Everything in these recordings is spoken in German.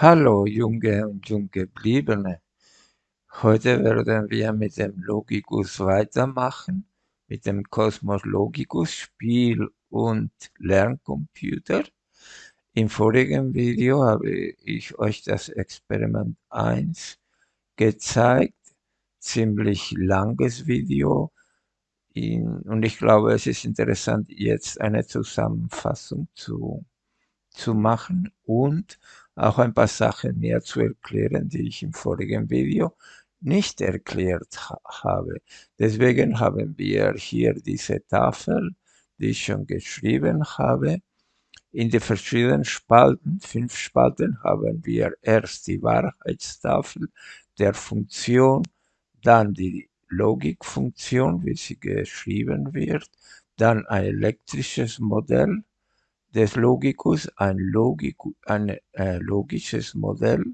Hallo junge und Junggebliebene. Heute werden wir mit dem Logicus weitermachen, mit dem Cosmos Logicus Spiel- und Lerncomputer. Im vorigen Video habe ich euch das Experiment 1 gezeigt, ziemlich langes Video und ich glaube es ist interessant jetzt eine Zusammenfassung zu, zu machen und auch ein paar Sachen mehr zu erklären, die ich im vorigen Video nicht erklärt ha habe. Deswegen haben wir hier diese Tafel, die ich schon geschrieben habe. In den verschiedenen Spalten, fünf Spalten, haben wir erst die Wahrheitstafel der Funktion, dann die Logikfunktion, wie sie geschrieben wird, dann ein elektrisches Modell, des Logicus ein, Logik, ein äh, logisches Modell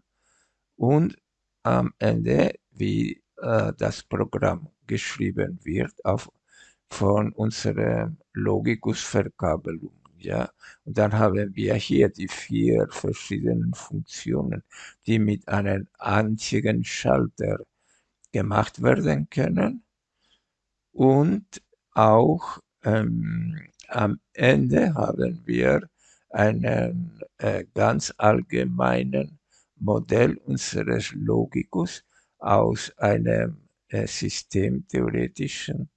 und am Ende, wie äh, das Programm geschrieben wird auf, von unserer Logicus-Verkabelung. Ja? Und dann haben wir hier die vier verschiedenen Funktionen, die mit einem einzigen Schalter gemacht werden können und auch ähm, am Ende haben wir einen äh, ganz allgemeinen Modell unseres Logikus aus einem äh, systemtheoretischen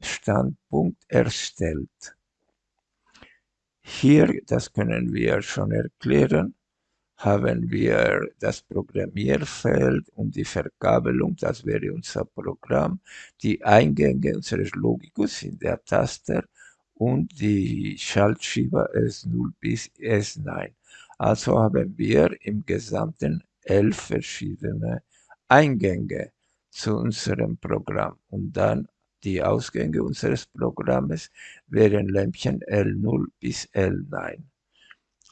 Standpunkt erstellt. Hier, das können wir schon erklären, haben wir das Programmierfeld und die Verkabelung, das wäre unser Programm, die Eingänge unseres Logikus in der Taster und die Schaltschieber S0 bis S9. Also haben wir im Gesamten elf verschiedene Eingänge zu unserem Programm und dann die Ausgänge unseres Programmes wären Lämpchen L0 bis L9.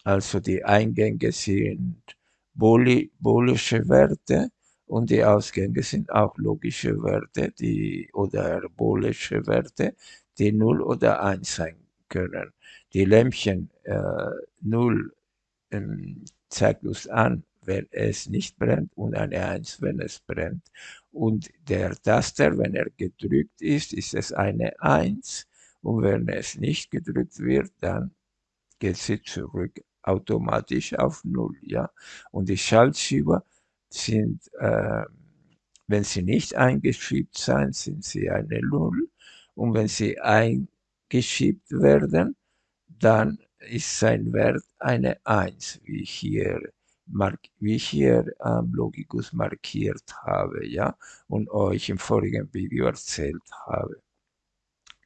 Also die Eingänge sind boolische Werte und die Ausgänge sind auch logische Werte die, oder boolische Werte, die 0 oder 1 sein können. Die Lämpchen äh, 0 ähm, zeigt uns an, wenn es nicht brennt und eine 1, wenn es brennt. Und der Taster, wenn er gedrückt ist, ist es eine 1 und wenn es nicht gedrückt wird, dann geht sie zurück automatisch auf 0. Ja? Und die Schaltschieber sind, äh, wenn sie nicht eingeschiebt sind, sind sie eine 0 und wenn sie eingeschiebt werden, dann ist sein Wert eine 1, wie ich hier, wie ich hier ähm, Logicus markiert habe ja, und euch im vorigen Video erzählt habe.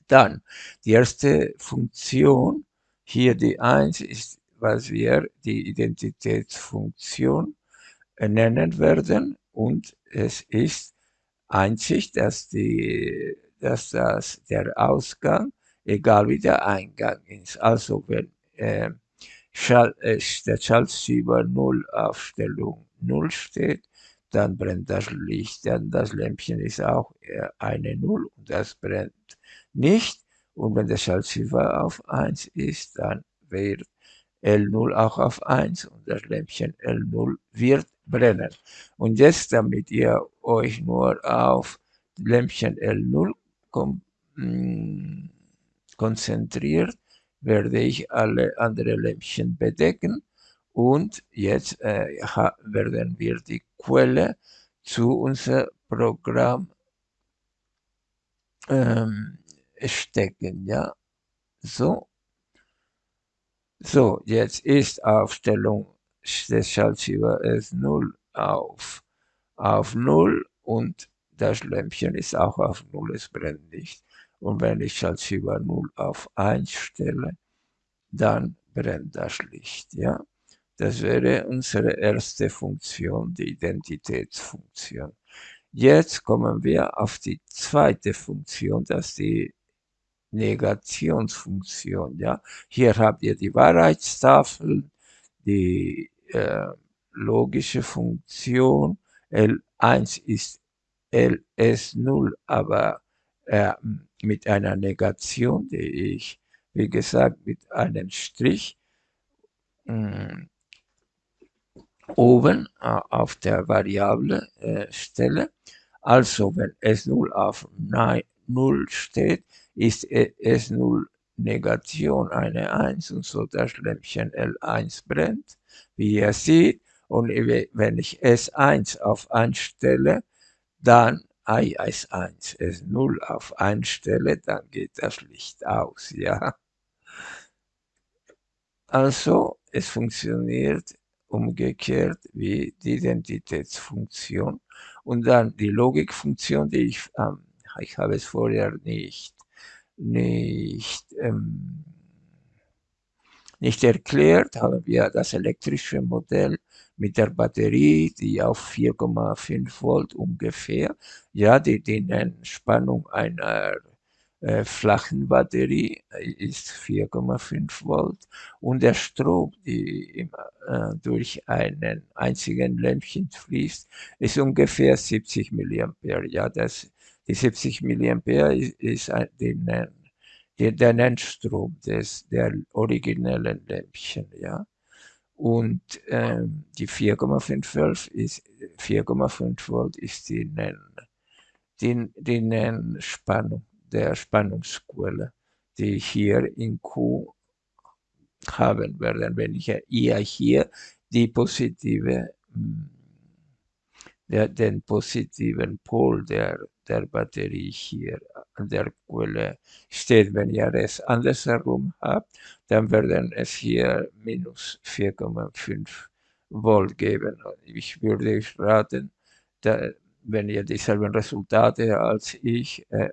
Dann, die erste Funktion, hier die 1, ist, was wir die Identitätsfunktion nennen werden und es ist einzig, dass die dass das der Ausgang, egal wie der Eingang ist. Also wenn äh, der Schaltschieber 0 auf Stellung 0 steht, dann brennt das Licht, dann das Lämpchen ist auch äh, eine 0 und das brennt nicht. Und wenn der Schaltschieber auf 1 ist, dann wird L0 auch auf 1 und das Lämpchen L0 wird brennen. Und jetzt, damit ihr euch nur auf Lämpchen L0 Mm, konzentriert, werde ich alle anderen Lämpchen bedecken und jetzt äh, werden wir die Quelle zu unserem Programm ähm, stecken, ja, so. So, jetzt ist Aufstellung des Schaltschieber S0 auf, auf 0 und das Lämpchen ist auch auf 0, es brennt nicht. Und wenn ich Schaltschieber 0 auf 1 stelle, dann brennt das Licht. Ja? Das wäre unsere erste Funktion, die Identitätsfunktion. Jetzt kommen wir auf die zweite Funktion, das ist die Negationsfunktion. Ja? Hier habt ihr die Wahrheitstafel, die äh, logische Funktion. L1 ist LS0, aber äh, mit einer Negation, die ich, wie gesagt, mit einem Strich mh, hm, oben äh, auf der Variable äh, Stelle. Also wenn S0 auf 0 steht, ist S0 Negation eine 1 und so das Lämpchen L1 brennt, wie ihr seht. Und wenn ich S1 auf 1 stelle, dann I S1, S0 auf 1 stelle, dann geht das Licht aus, ja. Also, es funktioniert umgekehrt wie die Identitätsfunktion. Und dann die Logikfunktion, die ich, ähm, ich habe es vorher nicht, nicht, ähm, nicht erklärt, haben wir das elektrische Modell mit der Batterie, die auf 4,5 Volt ungefähr, ja, die, die Spannung einer äh, flachen Batterie ist 4,5 Volt und der Strom, die äh, durch einen einzigen Lämpchen fließt, ist ungefähr 70 mA. Ja, das, die 70 mA ist, ist ein, den, den, der Nennstrom des, der originellen Lämpchen, ja. Und ähm, die 4,5 ist 4,5 Volt ist die Nenn, die, die Nennspannung der Spannungsquelle, die ich hier in Q haben werde, wenn ich ja hier die positive, hm, der, den positiven Pol der, der Batterie hier der Quelle steht. Wenn ihr es andersherum habt, dann werden es hier minus 4,5 Volt geben. Ich würde euch raten, da, wenn ihr dieselben Resultate als ich äh,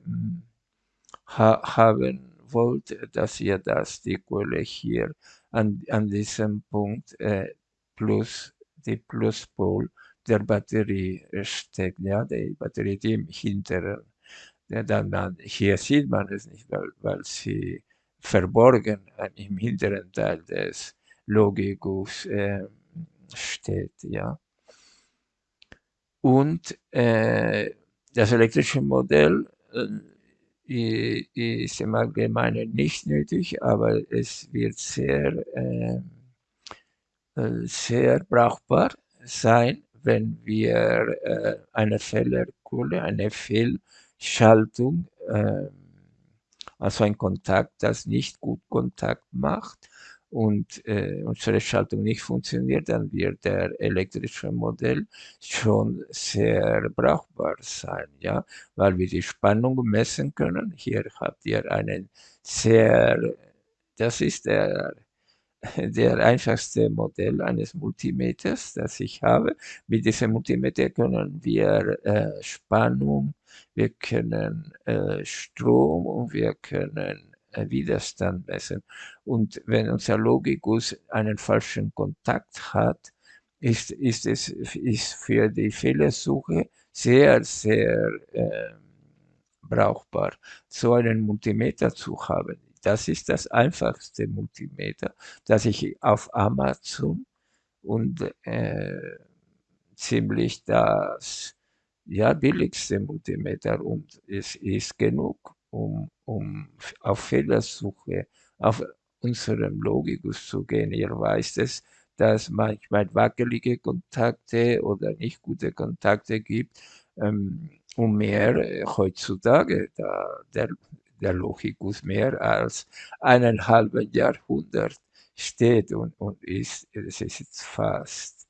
ha haben wollt, dass ihr das, die Quelle hier an, an diesem Punkt äh, plus die Pluspol der Batterie steckt, ja, die Batterie, die im hinteren, dann, dann, hier sieht man es nicht, weil, weil sie verborgen im hinteren Teil des Logikus äh, steht, ja. Und äh, das elektrische Modell äh, ist im Allgemeinen nicht nötig, aber es wird sehr, ähm, äh, sehr brauchbar sein, wenn wir äh, eine Fehlerkohle, eine Fehlschaltung, äh, also ein Kontakt, das nicht gut Kontakt macht, und äh, unsere Schaltung nicht funktioniert, dann wird der elektrische Modell schon sehr brauchbar sein, ja, weil wir die Spannung messen können. Hier habt ihr einen sehr, das ist der, der einfachste Modell eines Multimeters, das ich habe. Mit diesem Multimeter können wir äh, Spannung, wir können äh, Strom und wir können Widerstand messen. Und wenn unser Logikus einen falschen Kontakt hat, ist, ist es ist für die Fehlersuche sehr, sehr äh, brauchbar, so einen Multimeter zu haben. Das ist das einfachste Multimeter, das ich auf Amazon und äh, ziemlich das ja, billigste Multimeter und es ist genug um, um auf Fehlersuche auf unserem Logikus zu gehen. Ihr weißt es, dass manchmal wackelige Kontakte oder nicht gute Kontakte gibt. Ähm, und mehr äh, heutzutage, da der, der Logikus mehr als eineinhalb Jahrhundert steht und, und ist, es ist fast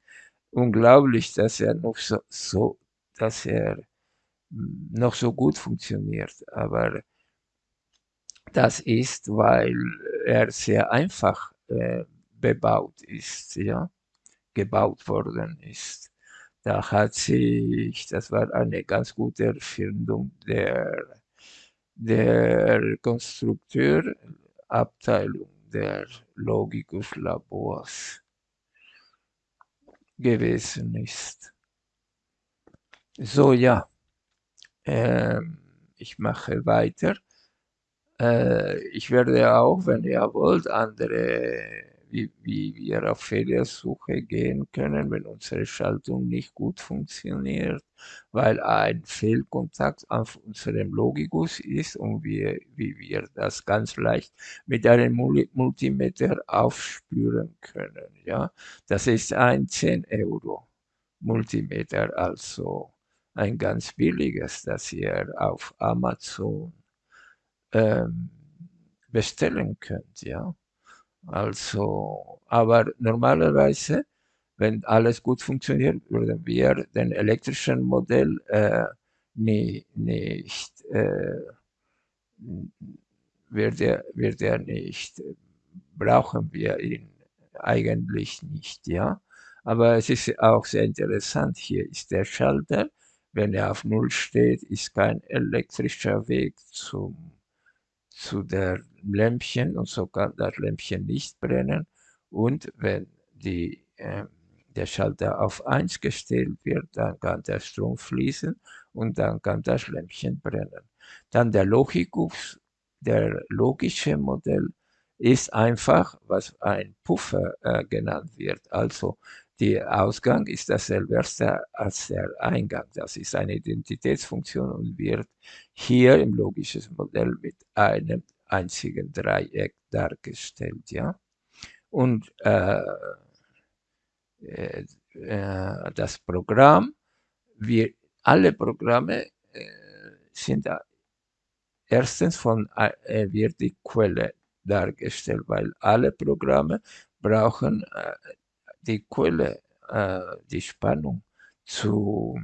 unglaublich, dass er noch so, so dass er noch so gut funktioniert. Aber das ist, weil er sehr einfach äh, bebaut ist, ja, gebaut worden ist. Da hat sich, das war eine ganz gute Erfindung der, der Konstrukteuravteilung der Logicus Labors gewesen ist. So, ja. Ähm, ich mache weiter. Äh, ich werde auch, wenn ihr wollt, andere wie, wie wir auf Fehlersuche gehen können, wenn unsere Schaltung nicht gut funktioniert, weil ein Fehlkontakt auf unserem Logikus ist und wir, wie wir das ganz leicht mit einem Multimeter aufspüren können. Ja, das ist ein 10 Euro Multimeter, also ein ganz billiges, das ihr auf Amazon ähm, bestellen könnt, ja. Also, aber normalerweise, wenn alles gut funktioniert, würden wir den elektrischen Modell äh, nie, nicht, äh, wird, er, wird er nicht, brauchen wir ihn eigentlich nicht, ja. Aber es ist auch sehr interessant, hier ist der Schalter, wenn er auf Null steht, ist kein elektrischer Weg zum zu der Lämpchen und so kann das Lämpchen nicht brennen. Und wenn die, äh, der Schalter auf 1 gestellt wird, dann kann der Strom fließen und dann kann das Lämpchen brennen. Dann der Logikus, der logische Modell ist einfach, was ein Puffer äh, genannt wird. Also der Ausgang ist dasselbe als der Eingang. Das ist eine Identitätsfunktion und wird hier im logischen Modell mit einem einzigen Dreieck dargestellt. Ja? Und äh, äh, das Programm, wir, alle Programme äh, sind erstens von äh, wird die Quelle dargestellt, weil alle Programme brauchen äh, die Quelle, äh, die Spannung zu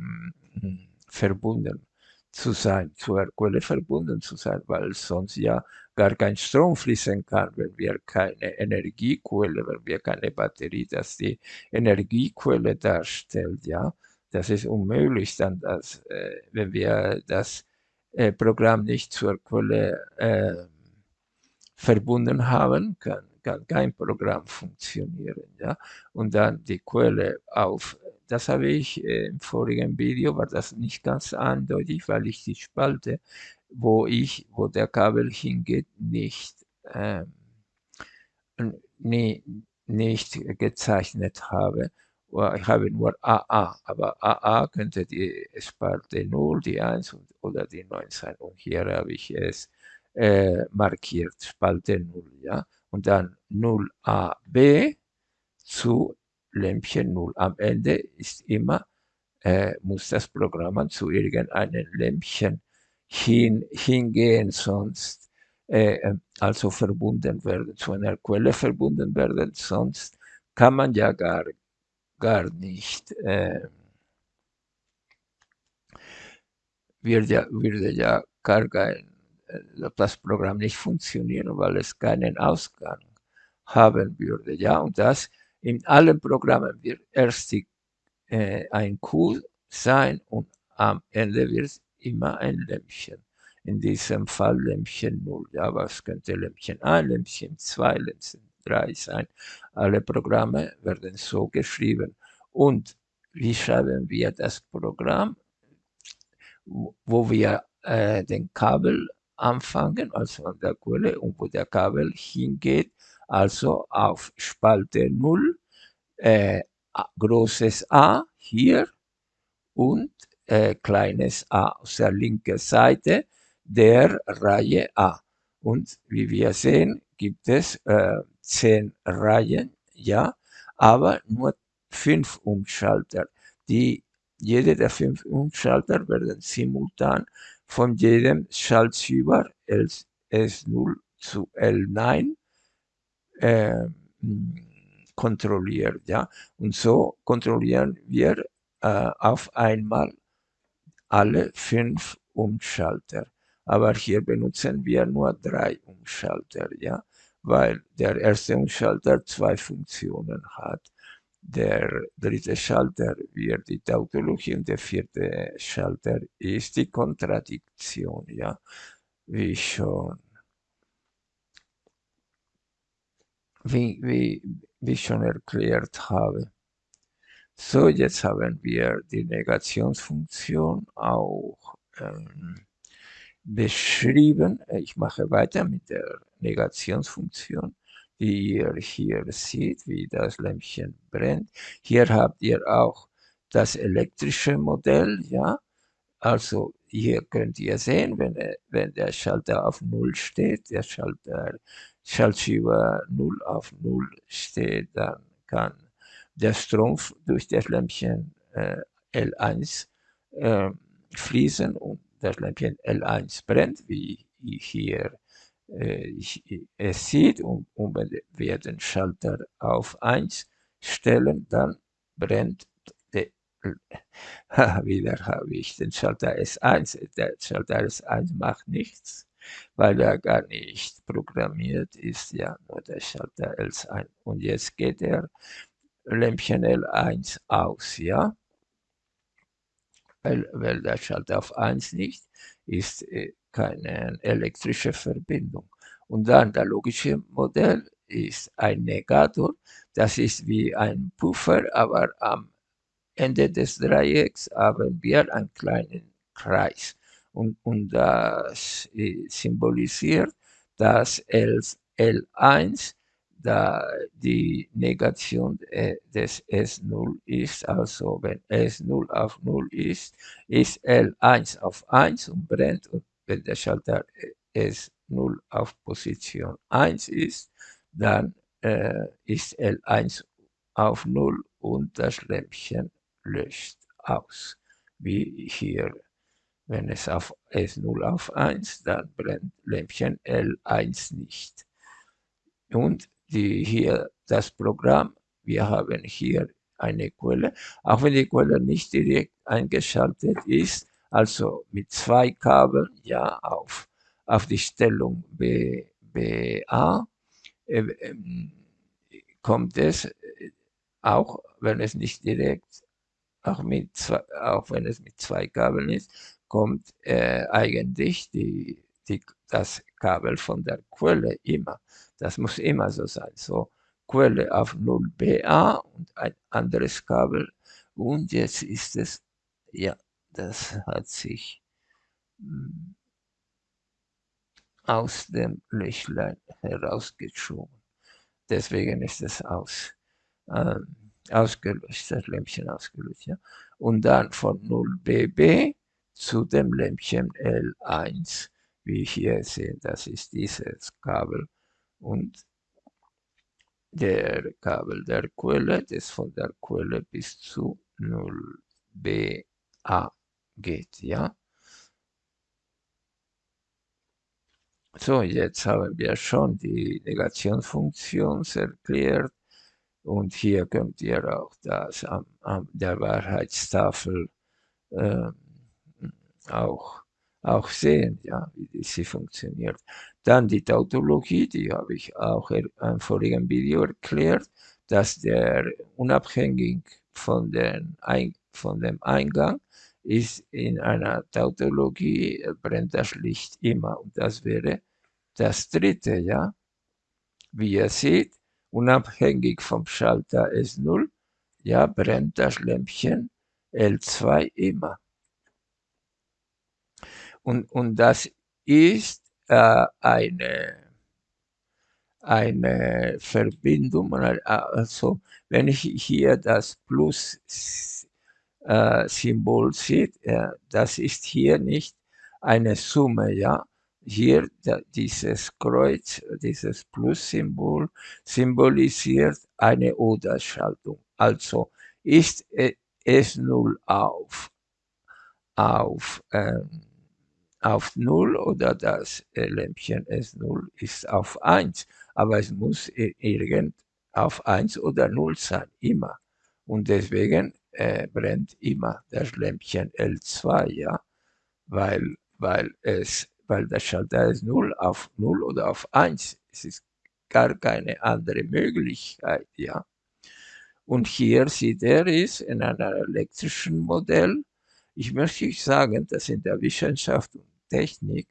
mh, verbunden zu sein, zur Quelle verbunden zu sein, weil sonst ja gar kein Strom fließen kann, wenn wir keine Energiequelle, wenn wir keine Batterie, das die Energiequelle darstellt, ja. Das ist unmöglich dann, dass, äh, wenn wir das äh, Programm nicht zur Quelle äh, verbunden haben, kann kann kein Programm funktionieren. Ja? Und dann die Quelle auf, das habe ich äh, im vorigen Video, war das nicht ganz eindeutig, weil ich die Spalte, wo ich, wo der Kabel hingeht, nicht, ähm, nie, nicht gezeichnet habe. Ich habe nur AA, aber AA könnte die Spalte 0, die 1 oder die 9 sein. Und hier habe ich es äh, markiert, Spalte 0. Ja? Und dann 0AB zu Lämpchen 0. Am Ende ist immer, äh, muss das Programm zu irgendeinem Lämpchen hin, hingehen, sonst äh, äh, also verbunden werden, zu einer Quelle verbunden werden, sonst kann man ja gar, gar nicht, äh, wird ja, würde ja gar kein das Programm nicht funktionieren, weil es keinen Ausgang haben würde. Ja, und das in allen Programmen wird erst die, äh, ein Q sein und am Ende wird es immer ein Lämpchen. In diesem Fall Lämpchen 0. Ja, was könnte Lämpchen 1, Lämpchen 2, Lämpchen 3 sein? Alle Programme werden so geschrieben. Und wie schreiben wir das Programm? Wo wir äh, den Kabel anfangen, also an der Quelle und wo der Kabel hingeht, also auf Spalte 0, äh, großes A hier und äh, kleines a aus der linken Seite der Reihe A. Und wie wir sehen, gibt es äh, zehn Reihen, ja, aber nur fünf Umschalter. Die, jede der fünf Umschalter werden simultan von jedem Schaltschieber S0 zu L9 äh, kontrolliert. Ja? Und so kontrollieren wir äh, auf einmal alle fünf Umschalter. Aber hier benutzen wir nur drei Umschalter, ja? weil der erste Umschalter zwei Funktionen hat. Der dritte Schalter wird die Tautologie und der vierte Schalter ist die Kontradiktion, ja, wie schon, wie, wie, wie schon erklärt habe. So, jetzt haben wir die Negationsfunktion auch ähm, beschrieben. Ich mache weiter mit der Negationsfunktion. Ihr hier seht, wie das Lämpchen brennt. Hier habt ihr auch das elektrische Modell, ja. Also hier könnt ihr sehen, wenn, wenn der Schalter auf Null steht, der Schalter, Schaltschieber 0 auf 0 steht, dann kann der Strom durch das Lämpchen äh, L1 äh, fließen und das Lämpchen L1 brennt, wie hier es sieht. Und, und wir den Schalter auf 1 stellen, dann brennt der, wieder habe ich den Schalter S1. Der Schalter S1 macht nichts, weil er gar nicht programmiert ist, ja, nur der Schalter L1. Und jetzt geht der Lämpchen L1 aus, ja weil, weil der Schalter auf 1 nicht ist äh, keine elektrische Verbindung. Und dann das logische Modell ist ein Negator, das ist wie ein Puffer, aber am Ende des Dreiecks haben wir einen kleinen Kreis. Und, und das symbolisiert, dass L1 da die Negation äh, des S0 ist, also wenn S0 auf 0 ist, ist L1 auf 1 und brennt und wenn der Schalter S0 auf Position 1 ist, dann äh, ist L1 auf 0 und das Lämpchen löscht aus. Wie hier, wenn es auf S0 auf 1, dann brennt Lämpchen L1 nicht. Und die hier das Programm. Wir haben hier eine Quelle, auch wenn die Quelle nicht direkt eingeschaltet ist, also mit zwei Kabeln, ja, auf, auf die Stellung B, BA, äh, äh, kommt es äh, auch, wenn es nicht direkt, auch, mit zwei, auch wenn es mit zwei Kabeln ist, kommt äh, eigentlich die, die, das Kabel von der Quelle immer. Das muss immer so sein. So Quelle auf 0BA und ein anderes Kabel. Und jetzt ist es, ja, das hat sich hm, aus dem Löchlein herausgeschoben. Deswegen ist es aus, äh, ausgelöscht, das Lämpchen ausgelöscht. Ja? Und dann von 0BB zu dem Lämpchen L1, wie hier sehen, das ist dieses Kabel und der Kabel der Quelle, das von der Quelle bis zu 0BA geht, ja. So, jetzt haben wir schon die Negationsfunktion erklärt und hier könnt ihr auch das an, an der Wahrheitstafel äh, auch auch sehen, ja, wie sie funktioniert. Dann die Tautologie, die habe ich auch im vorigen Video erklärt, dass der unabhängig von, den, von dem Eingang ist in einer Tautologie äh, brennt das Licht immer und das wäre das dritte, ja. Wie ihr seht, unabhängig vom Schalter S0, ja, brennt das Lämpchen L2 immer. Und, und das ist äh, eine, eine Verbindung, also wenn ich hier das Plus äh, Symbol seht, äh, das ist hier nicht eine Summe, ja. Hier da, dieses Kreuz, dieses Plus-Symbol symbolisiert eine Oder-Schaltung. Also ist es 0 auf, auf ähm, auf 0 oder das Lämpchen S0 ist auf 1. Aber es muss irgend auf 1 oder 0 sein, immer. Und deswegen äh, brennt immer das Lämpchen L2, ja, weil, weil, es, weil der Schalter ist 0 auf 0 oder auf 1. Es ist gar keine andere Möglichkeit, ja. Und hier sieht er es in einem elektrischen Modell. Ich möchte sagen, dass in der Wissenschaft und Technik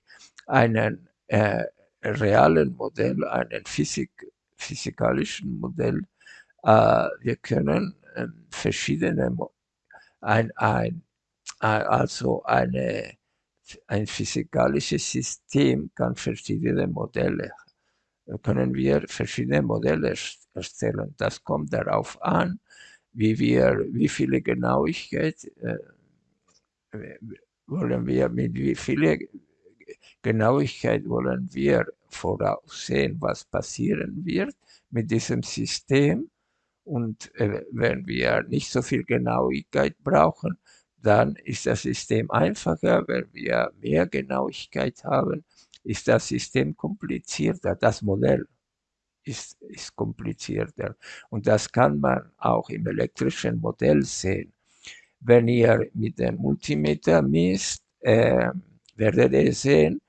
einen äh, realen Modell, einen Physik, physikalischen Modell. Äh, wir können äh, verschiedene, ein, ein, also eine, ein physikalisches System kann verschiedene Modelle können wir verschiedene Modelle erstellen. Das kommt darauf an, wie wir, wie viele Genauigkeit äh, wollen wir, mit wie viel Genauigkeit wollen wir voraussehen, was passieren wird mit diesem System. Und äh, wenn wir nicht so viel Genauigkeit brauchen, dann ist das System einfacher. Wenn wir mehr Genauigkeit haben, ist das System komplizierter. Das Modell ist, ist komplizierter. Und das kann man auch im elektrischen Modell sehen. Wenn ihr mit dem Multimeter misst, äh, werdet ihr sehen,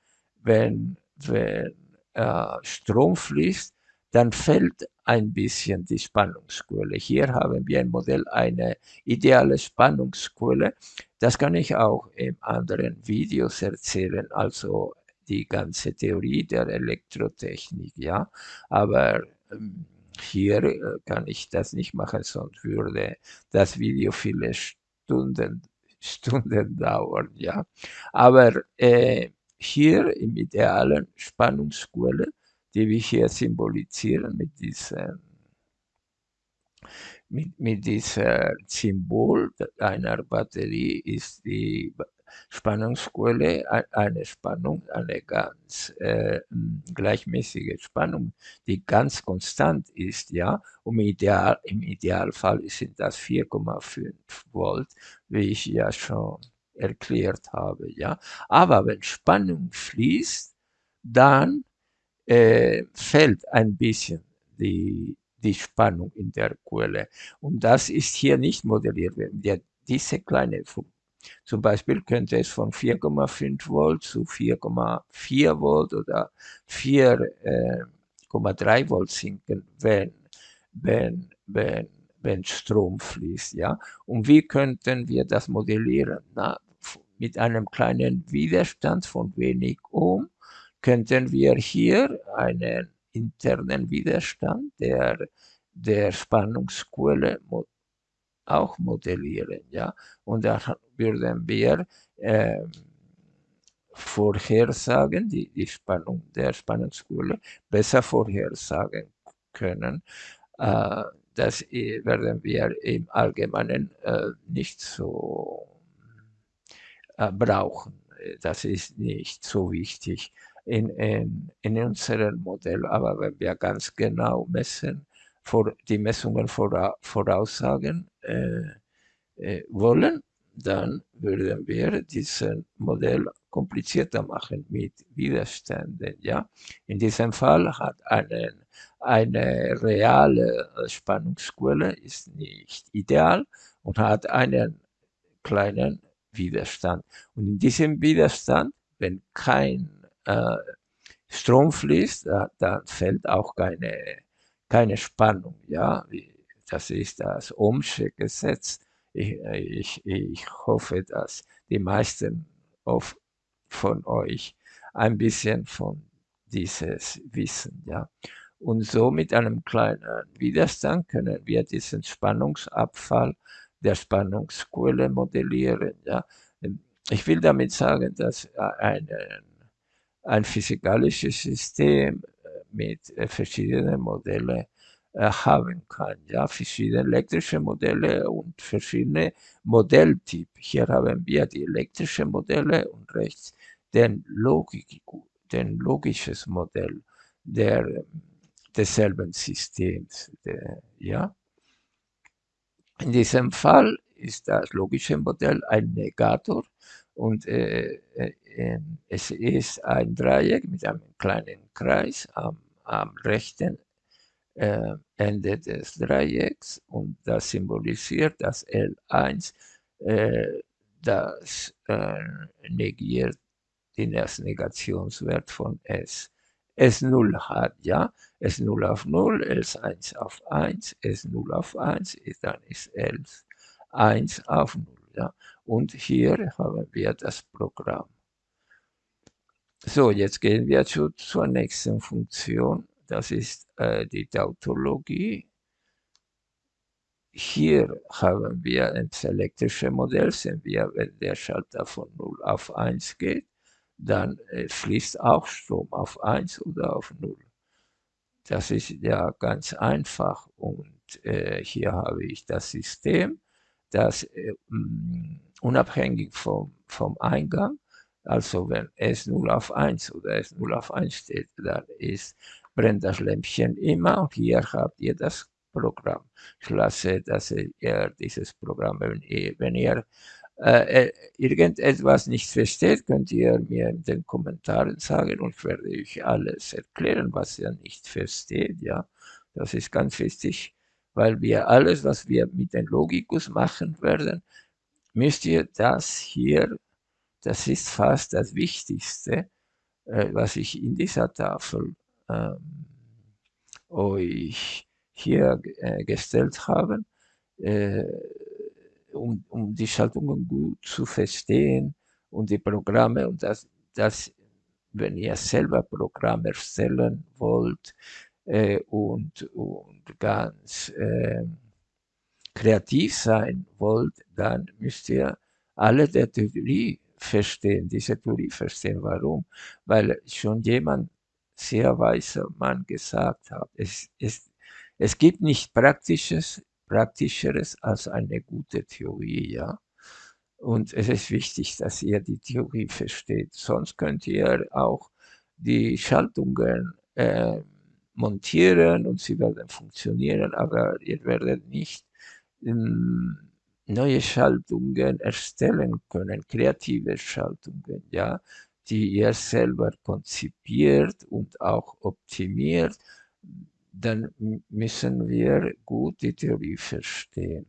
wenn, wenn äh, Strom fließt, dann fällt ein bisschen die Spannungsquelle. Hier haben wir ein Modell, eine ideale Spannungsquelle. Das kann ich auch in anderen Videos erzählen, also die ganze Theorie der Elektrotechnik, ja. Aber ähm, hier äh, kann ich das nicht machen, sonst würde das Video viele Stunden, Stunden dauern, ja. Aber äh, hier im idealen Spannungsquelle, die wir hier symbolisieren mit diesem mit, mit diesem Symbol einer Batterie ist die Spannungsquelle eine Spannung, eine ganz äh, gleichmäßige Spannung, die ganz konstant ist, ja. Und im, Ideal, im Idealfall sind das 4,5 Volt, wie ich ja schon erklärt habe, ja. Aber wenn Spannung fließt, dann äh, fällt ein bisschen die, die Spannung in der Quelle. Und das ist hier nicht modelliert. Wir diese kleine zum Beispiel könnte es von 4,5 Volt zu 4,4 Volt oder 4,3 äh, Volt sinken, wenn, wenn, wenn, wenn Strom fließt. Ja? Und wie könnten wir das modellieren? Na, mit einem kleinen Widerstand von wenig Ohm könnten wir hier einen internen Widerstand der, der Spannungsquelle auch modellieren. Ja? Und da würden wir äh, vorhersagen, die, die Spannung der Spannungsquelle besser vorhersagen können. Äh, das werden wir im Allgemeinen äh, nicht so äh, brauchen. Das ist nicht so wichtig in, in, in unserem Modell. Aber wenn wir ganz genau messen, vor, die Messungen vora, voraussagen äh, äh, wollen, dann würden wir dieses Modell komplizierter machen mit Widerständen. Ja? In diesem Fall hat einen, eine reale Spannungsquelle ist nicht ideal und hat einen kleinen Widerstand. Und in diesem Widerstand, wenn kein äh, Strom fließt, da, dann fällt auch keine, keine Spannung. Ja? Das ist das Ohmsche Gesetz ich, ich, ich hoffe, dass die meisten of, von euch ein bisschen von dieses wissen. Ja. Und so mit einem kleinen Widerstand können wir diesen Spannungsabfall der Spannungsquelle modellieren. Ja. Ich will damit sagen, dass ein, ein physikalisches System mit verschiedenen Modellen äh, haben kann. Ja, verschiedene elektrische Modelle und verschiedene Modelltypen. Hier haben wir die elektrischen Modelle und rechts den, Logik, den logisches Modell der, desselben Systems. Der, ja. In diesem Fall ist das logische Modell ein Negator und äh, äh, es ist ein Dreieck mit einem kleinen Kreis am, am rechten äh, Ende des Dreiecks und das symbolisiert das L1, äh, das äh, negiert den ersten Negationswert von S. S0 hat, ja, S0 auf 0, S1 auf 1, S0 auf 1, dann ist S 1 auf 0, ja. Und hier haben wir das Programm. So, jetzt gehen wir zu, zur nächsten Funktion. Das ist äh, die Tautologie. Hier haben wir ein elektrische Modell, sehen wir, wenn der Schalter von 0 auf 1 geht, dann äh, fließt auch Strom auf 1 oder auf 0. das ist ja ganz einfach und äh, hier habe ich das System, das äh, unabhängig vom, vom Eingang, also wenn S 0 auf 1 oder S 0 auf 1 steht, dann ist, brennt das Lämpchen immer und hier habt ihr das Programm. Ich lasse dass ihr dieses Programm, wenn ihr, wenn ihr äh, äh, irgendetwas nicht versteht, könnt ihr mir in den Kommentaren sagen und ich werde euch alles erklären, was ihr nicht versteht. Ja, das ist ganz wichtig, weil wir alles, was wir mit dem Logikus machen werden, müsst ihr das hier, das ist fast das Wichtigste, äh, was ich in dieser Tafel ähm, euch hier äh, gestellt habe. Äh, um, um die Schaltungen gut zu verstehen und die Programme und das, das wenn ihr selber Programme erstellen wollt äh, und, und ganz äh, kreativ sein wollt, dann müsst ihr alle der Theorie verstehen, diese Theorie verstehen. Warum? Weil schon jemand sehr weiser Mann gesagt hat, es, es, es gibt nicht praktisches Praktischeres als eine gute Theorie, ja. Und es ist wichtig, dass ihr die Theorie versteht. Sonst könnt ihr auch die Schaltungen äh, montieren und sie werden funktionieren, aber ihr werdet nicht neue Schaltungen erstellen können, kreative Schaltungen, ja, die ihr selber konzipiert und auch optimiert dann müssen wir gut die Theorie verstehen.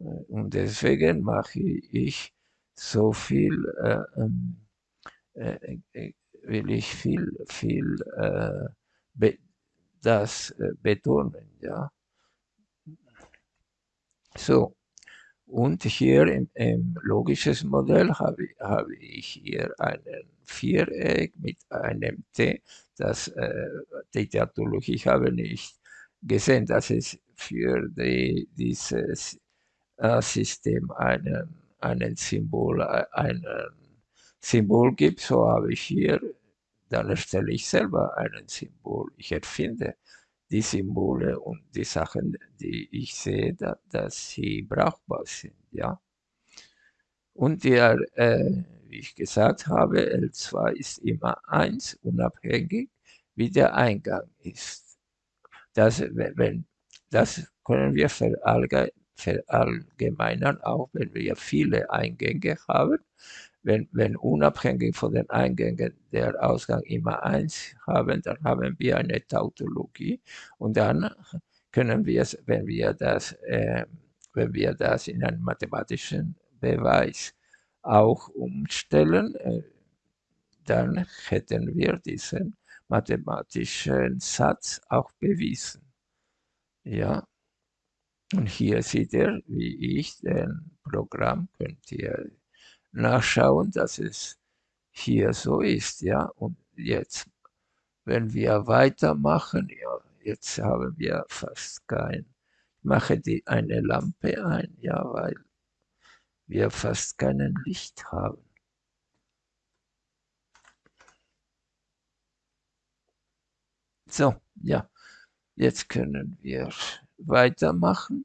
Äh, und deswegen mache ich so viel, äh, ähm, äh, äh, will ich viel, viel äh, be das äh, betonen, ja. So, und hier im, im logisches Modell habe, habe ich hier einen Viereck mit einem T. Das, äh, die Tautologie habe nicht gesehen, dass es für die, dieses äh, System einen, einen Symbol, einen Symbol gibt. So habe ich hier, dann erstelle ich selber einen Symbol. Ich erfinde die Symbole und die Sachen, die ich sehe, da, dass sie brauchbar sind. Ja? Und der, äh, wie ich gesagt habe, L2 ist immer 1, unabhängig, wie der Eingang ist. Das, wenn, das können wir verallgemeinern, auch wenn wir viele Eingänge haben wenn, wenn unabhängig von den Eingängen der Ausgang immer eins haben, dann haben wir eine Tautologie und dann können wir es, wenn wir das, äh, wenn wir das in einen mathematischen Beweis auch umstellen, äh, dann hätten wir diesen mathematischen Satz auch bewiesen. Ja. Und hier seht ihr, wie ich den Programm könnt ihr nachschauen, dass es hier so ist, ja. Und jetzt, wenn wir weitermachen, ja, jetzt haben wir fast kein, ich mache die, eine Lampe ein, ja, weil wir fast kein Licht haben. So, ja, jetzt können wir weitermachen.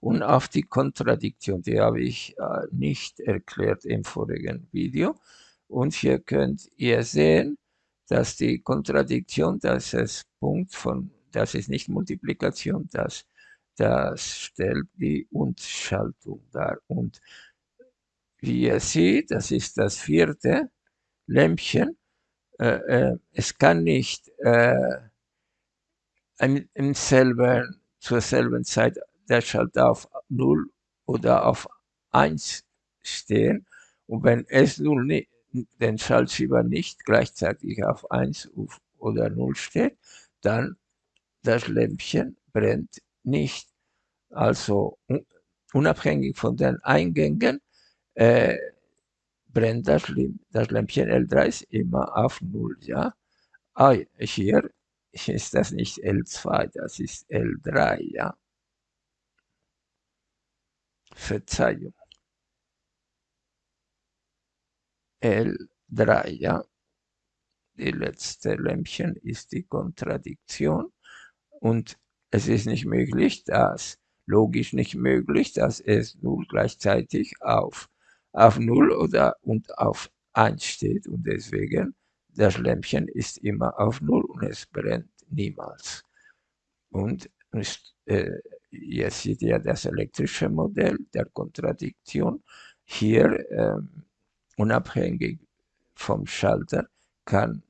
Und auf die Kontradiktion, die habe ich äh, nicht erklärt im vorigen Video. Und hier könnt ihr sehen, dass die Kontradiktion, das ist Punkt von, das ist nicht Multiplikation, das, das stellt die Und-Schaltung dar. Und wie ihr seht, das ist das vierte Lämpchen. Äh, äh, es kann nicht äh, im selben, zur selben Zeit der Schalter auf 0 oder auf 1 stehen. Und wenn S0 den Schaltschieber nicht gleichzeitig auf 1 oder 0 steht, dann das Lämpchen brennt nicht. Also unabhängig von den Eingängen äh, brennt das, das Lämpchen L3 ist immer auf 0. Ja? Ah, hier ist das nicht L2, das ist L3. Ja? Verzeihung. L3, ja. die letzte Lämpchen ist die Kontradiktion und es ist nicht möglich, dass logisch nicht möglich, dass es 0 gleichzeitig auf, auf 0 oder und auf 1 steht und deswegen das Lämpchen ist immer auf 0 und es brennt niemals. Und ist, äh, jetzt seht ihr das elektrische Modell der Kontradiktion. Hier, ähm, unabhängig vom Schalter, kann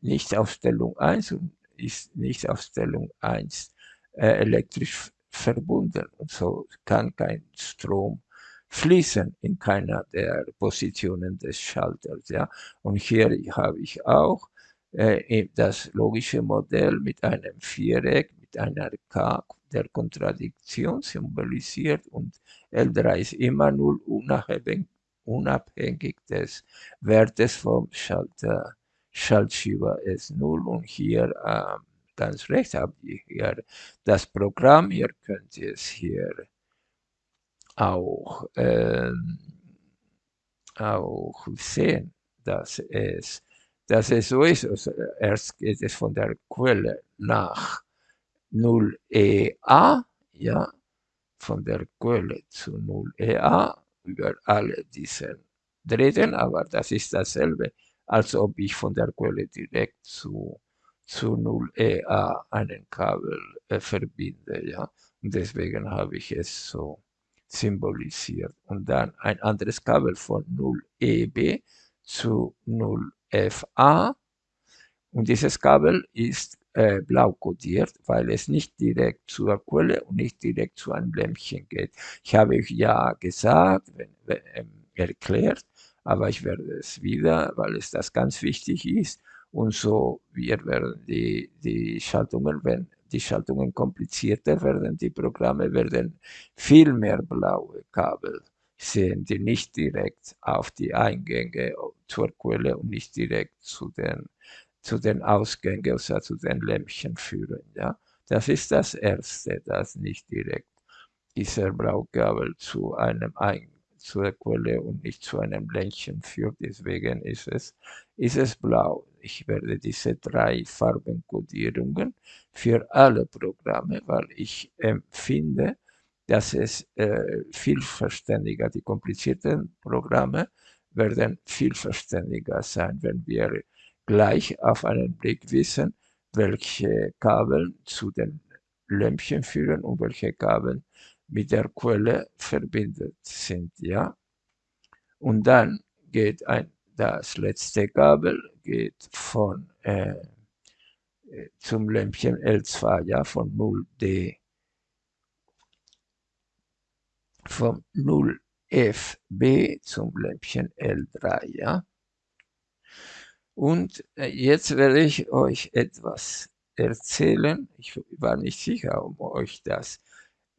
nicht auf Stellung 1 und ist nicht auf Stellung 1 äh, elektrisch verbunden. Und so kann kein Strom fließen in keiner der Positionen des Schalters. Ja? Und hier habe ich auch äh, das logische Modell mit einem Viereck, mit einer K der Kontradiktion symbolisiert und L3 ist immer null unabhängig, unabhängig des Wertes vom Schalter, Schaltschieber ist null und hier äh, ganz rechts habt ihr hier das Programm, ihr könnt es hier auch, äh, auch sehen, dass es, dass es so ist. Also erst geht es von der Quelle nach 0EA, ja, von der Quelle zu 0EA über alle diese Drähten, aber das ist dasselbe, als ob ich von der Quelle direkt zu, zu 0EA einen Kabel äh, verbinde, ja, und deswegen habe ich es so symbolisiert. Und dann ein anderes Kabel von 0EB zu 0FA. Und dieses Kabel ist äh, blau kodiert, weil es nicht direkt zur Quelle und nicht direkt zu einem Lämpchen geht. Ich habe euch ja gesagt, wenn, ähm, erklärt, aber ich werde es wieder, weil es das ganz wichtig ist. Und so wir werden die, die Schaltungen, wenn die Schaltungen komplizierter werden, die Programme werden viel mehr blaue Kabel sehen, die nicht direkt auf die Eingänge zur Quelle und nicht direkt zu den, zu den Ausgängen, also zu den Lämpchen führen. Ja? Das ist das Erste, das nicht direkt dieser Blaukabel zu einem Eingang zur Quelle und nicht zu einem Lämpchen führt. Deswegen ist es, ist es blau. Ich werde diese drei Farbenkodierungen für alle Programme, weil ich empfinde, dass es äh, viel verständiger, die komplizierten Programme werden viel verständiger sein, wenn wir gleich auf einen Blick wissen, welche Kabel zu den Lämpchen führen und welche Kabel mit der Quelle verbindet sind. Ja? Und dann geht ein, das letzte Kabel geht von äh, zum Lämpchen L2, ja, von 0D, vom 0FB zum Lämpchen L3, ja. Und äh, jetzt werde ich euch etwas erzählen. Ich war nicht sicher, ob euch das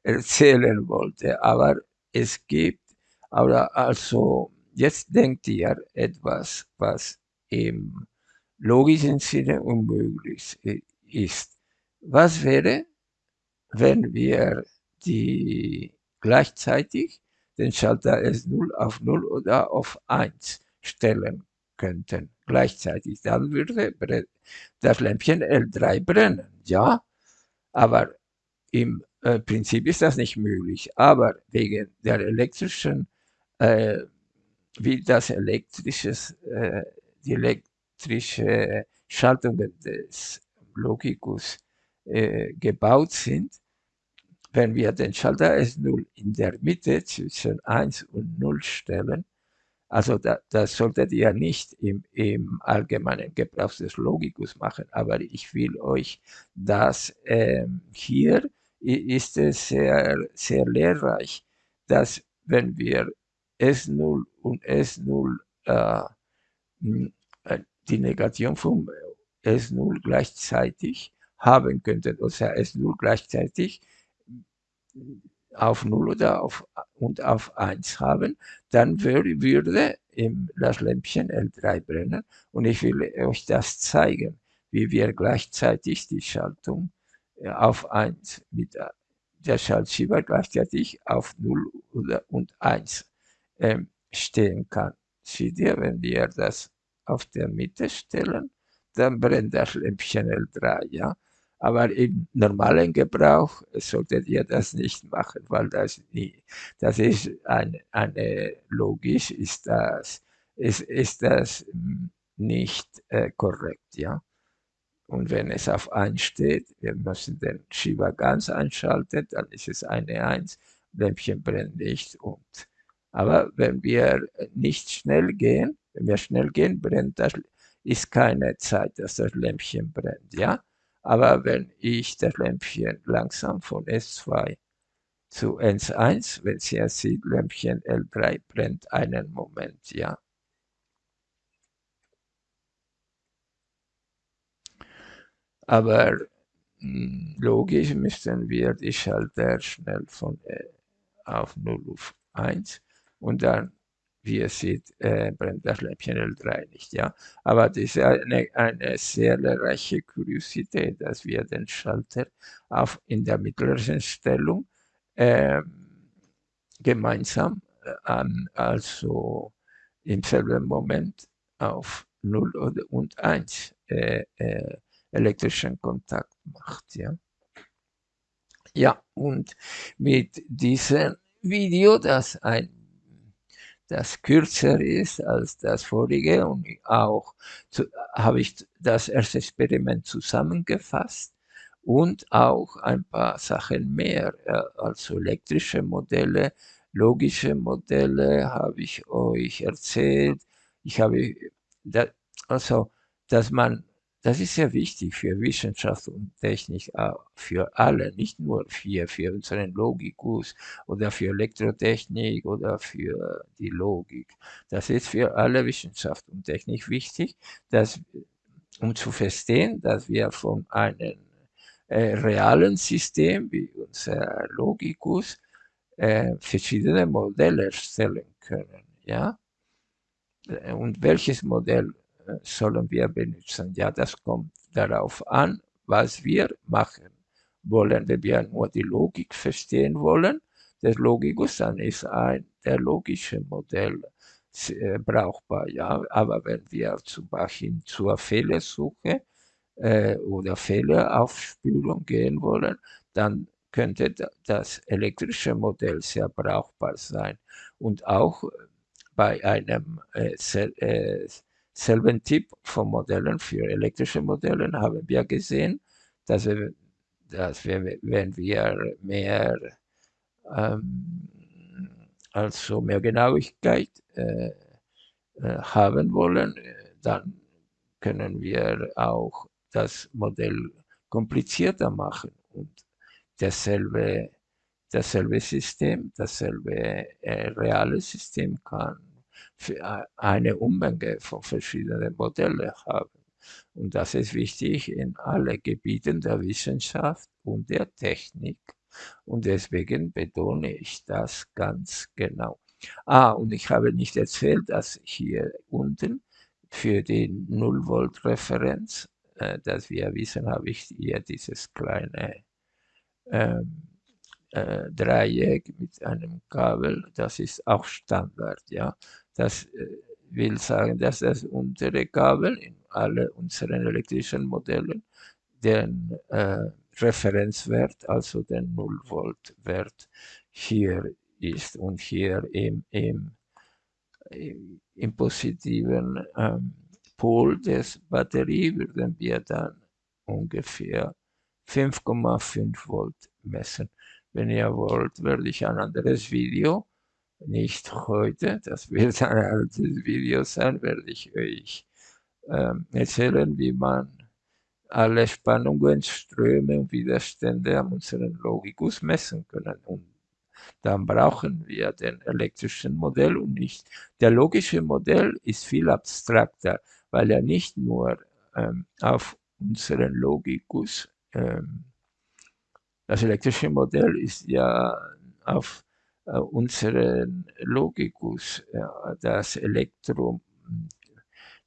erzählen wollte. Aber es gibt, aber also jetzt denkt ihr etwas, was im logischen Sinne unmöglich ist. Was wäre, wenn wir die gleichzeitig den Schalter S0 auf 0 oder auf 1 stellen könnten, gleichzeitig, dann würde das Lämpchen L3 brennen, ja, aber im äh, Prinzip ist das nicht möglich, aber wegen der elektrischen, äh, wie das elektrisches, äh, die elektrische Schaltungen des Logikus äh, gebaut sind, wenn wir den Schalter S0 in der Mitte zwischen 1 und 0 stellen, also da, das solltet ihr nicht im, im allgemeinen Gebrauch des Logikus machen, aber ich will euch das ähm, hier ist es sehr, sehr lehrreich, dass wenn wir S0 und S0 äh, äh, die Negation von S0 gleichzeitig haben könnten, oder S0 gleichzeitig auf 0 oder auf, und auf 1 haben, dann würde das Lämpchen L3 brennen und ich will euch das zeigen, wie wir gleichzeitig die Schaltung auf 1 mit der Schaltschieber gleichzeitig auf 0 und 1 ähm, stehen kann. Seht ihr, wenn wir das auf der Mitte stellen, dann brennt das Lämpchen L3, ja. Aber im normalen Gebrauch solltet ihr das nicht machen, weil das nie, das ist eine, eine logisch ist das, ist, ist das nicht äh, korrekt, ja. Und wenn es auf 1 steht, wir müssen den Schieber ganz einschalten, dann ist es eine 1, Lämpchen brennt nicht. Und, aber wenn wir nicht schnell gehen, wenn wir schnell gehen, brennt das, ist keine Zeit, dass das Lämpchen brennt, ja. Aber wenn ich das Lämpchen langsam von S2 zu S1, wenn Sie es sieht, Lämpchen L3 brennt einen Moment, ja. Aber hm, logisch müssten wir die Schalter schnell von äh, auf 0 auf 1 und dann wie ihr seht, äh, brennt das Lämpchen L3 nicht, ja. Aber das ist eine, eine sehr lehrreiche Kuriosität, dass wir den Schalter auf, in der mittleren Stellung äh, gemeinsam, äh, also im selben Moment auf 0 und 1 äh, äh, elektrischen Kontakt macht, ja. Ja, und mit diesem Video, das ein das kürzer ist als das vorige und auch habe ich das erste Experiment zusammengefasst und auch ein paar Sachen mehr, also elektrische Modelle, logische Modelle habe ich euch erzählt. Ich habe, also, dass man das ist sehr wichtig für Wissenschaft und Technik, äh, für alle, nicht nur für, für unseren Logikus oder für Elektrotechnik oder für die Logik. Das ist für alle Wissenschaft und Technik wichtig, dass, um zu verstehen, dass wir von einem äh, realen System wie unser Logikus äh, verschiedene Modelle erstellen können. Ja? Und welches Modell sollen wir benutzen. Ja, das kommt darauf an, was wir machen wollen. Wenn wir nur die Logik verstehen wollen, des Logikus, dann ist ein der logische Modell äh, brauchbar. Ja, aber wenn wir zum Beispiel zur Fehlersuche äh, oder Fehleraufspülung gehen wollen, dann könnte das elektrische Modell sehr brauchbar sein. Und auch bei einem äh, äh, selben Typ von Modellen für elektrische Modelle haben wir gesehen, dass wir, dass wir wenn wir mehr, ähm, also mehr Genauigkeit äh, äh, haben wollen, dann können wir auch das Modell komplizierter machen und dasselbe, dasselbe System, dasselbe äh, reale System kann eine Unmenge von verschiedenen Modellen haben. Und das ist wichtig in allen Gebieten der Wissenschaft und der Technik. Und deswegen betone ich das ganz genau. Ah, und ich habe nicht erzählt, dass hier unten für die 0 Volt Referenz, äh, dass wir wissen, habe ich hier dieses kleine ähm, äh, Dreieck mit einem Kabel. Das ist auch Standard, ja. Das äh, will sagen, dass das untere Kabel in alle unseren elektrischen Modellen den äh, Referenzwert, also den 0 Volt Wert hier ist und hier im, im, im positiven ähm, Pol des Batterie würden wir dann ungefähr 5,5 Volt messen. Wenn ihr wollt, werde ich ein anderes Video nicht heute, das wird ein altes Video sein, werde ich euch ähm, erzählen, wie man alle Spannungen, Ströme und Widerstände an unserem Logikus messen können. Und dann brauchen wir den elektrischen Modell und nicht. Der logische Modell ist viel abstrakter, weil er nicht nur ähm, auf unseren Logikus, ähm, das elektrische Modell ist ja auf äh, unseren Logikus, das Elektro,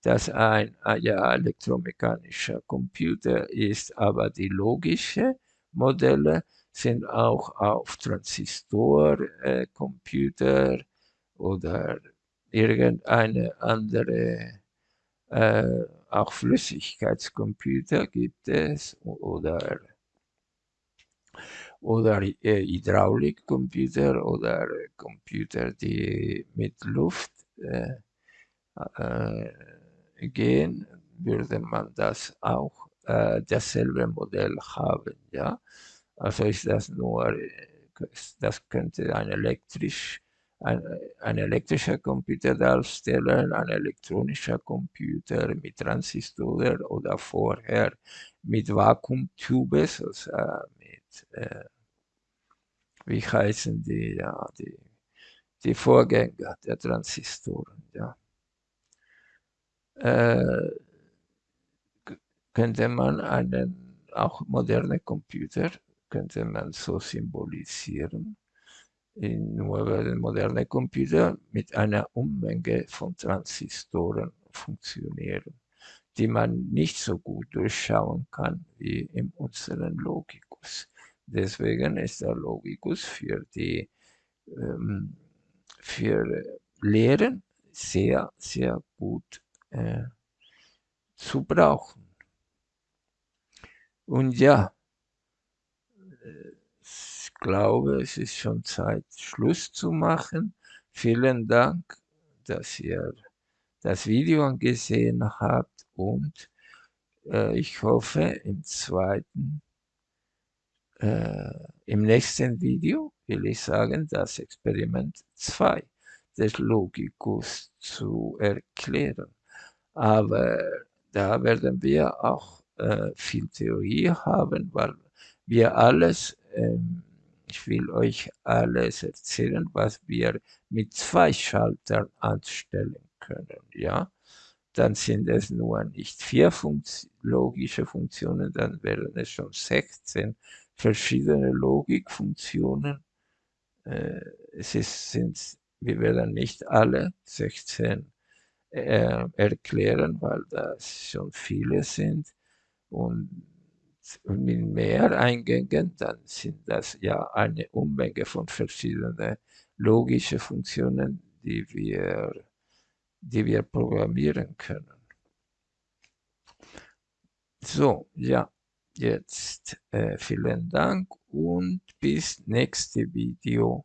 das ein ja, elektromechanischer Computer ist, aber die logischen Modelle sind auch auf Transistorcomputer äh, oder irgendeine andere Äh, auch Flüssigkeitscomputer gibt es oder, oder äh, Hydraulikcomputer oder Computer, die mit Luft äh, äh, gehen, würde man das auch äh, dasselbe Modell haben. Ja? Also ist das nur, das könnte ein elektrisch ein, ein elektrischer Computer darstellen, ein elektronischer Computer mit Transistoren oder vorher mit Vakuumtubes, also äh, wie heißen die, ja, die, die Vorgänger der Transistoren, ja. Äh, könnte man einen, auch moderne Computer, könnte man so symbolisieren in nur werden moderne Computer mit einer Unmenge von Transistoren funktionieren, die man nicht so gut durchschauen kann wie in unserem Logicus. Deswegen ist der Logicus für die ähm, für Lehren sehr, sehr gut äh, zu brauchen. Und ja, glaube, es ist schon Zeit, Schluss zu machen. Vielen Dank, dass ihr das Video angesehen habt und äh, ich hoffe, im zweiten, äh, im nächsten Video will ich sagen, das Experiment 2 des Logikus zu erklären. Aber da werden wir auch äh, viel Theorie haben, weil wir alles ähm, ich will euch alles erzählen, was wir mit zwei Schaltern anstellen können. Ja, dann sind es nur nicht vier Funkt logische Funktionen, dann wären es schon 16 verschiedene Logikfunktionen. Äh, es ist, sind, wir werden nicht alle 16 äh, erklären, weil das schon viele sind. Und mit mehr Eingängen, dann sind das ja eine Unmenge von verschiedenen logischen Funktionen, die wir, die wir programmieren können. So, ja, jetzt äh, vielen Dank und bis nächste Video.